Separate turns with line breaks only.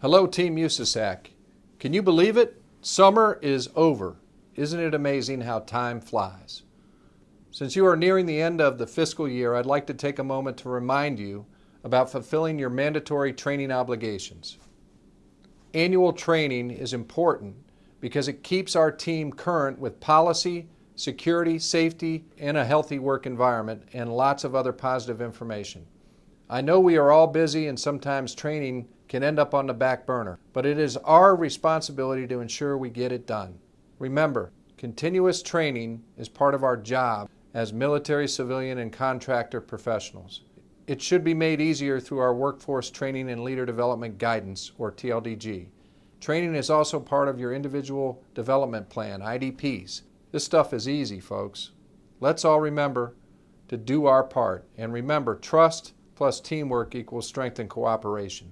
Hello, Team USASAC. Can you believe it? Summer is over. Isn't it amazing how time flies? Since you are nearing the end of the fiscal year, I'd like to take a moment to remind you about fulfilling your mandatory training obligations. Annual training is important because it keeps our team current with policy, security, safety, and a healthy work environment, and lots of other positive information. I know we are all busy and sometimes training can end up on the back burner, but it is our responsibility to ensure we get it done. Remember, continuous training is part of our job as military, civilian, and contractor professionals. It should be made easier through our Workforce Training and Leader Development Guidance, or TLDG. Training is also part of your Individual Development Plan, IDPs. This stuff is easy, folks. Let's all remember to do our part. And remember, trust plus teamwork equals strength and cooperation.